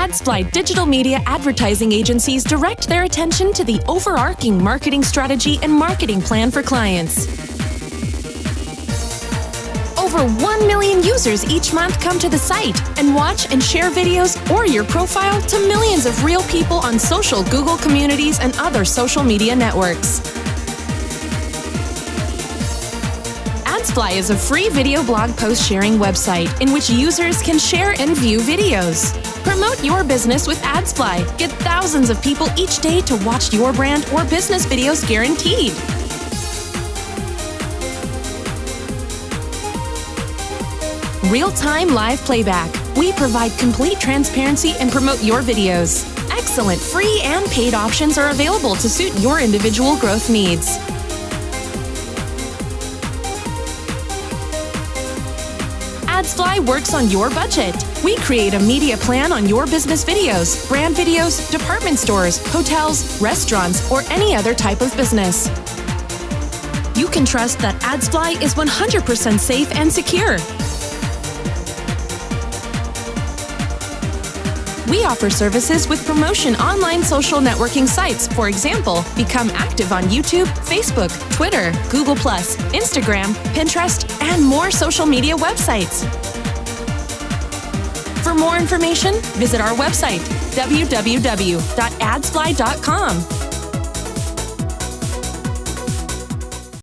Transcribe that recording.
AdsFly digital media advertising agencies direct their attention to the overarching marketing strategy and marketing plan for clients. Over 1 million users each month come to the site and watch and share videos or your profile to millions of real people on social Google communities and other social media networks. AdsFly is a free video blog post sharing website in which users can share and view videos. Promote your business with AdsFly. Get thousands of people each day to watch your brand or business videos guaranteed. Real-time live playback. We provide complete transparency and promote your videos. Excellent free and paid options are available to suit your individual growth needs. AdsFly works on your budget. We create a media plan on your business videos, brand videos, department stores, hotels, restaurants, or any other type of business. You can trust that AdsFly is 100% safe and secure. We offer services with promotion online social networking sites. For example, become active on YouTube, Facebook, Twitter, Google, Instagram, Pinterest, and more social media websites. For more information, visit our website, www.adsfly.com.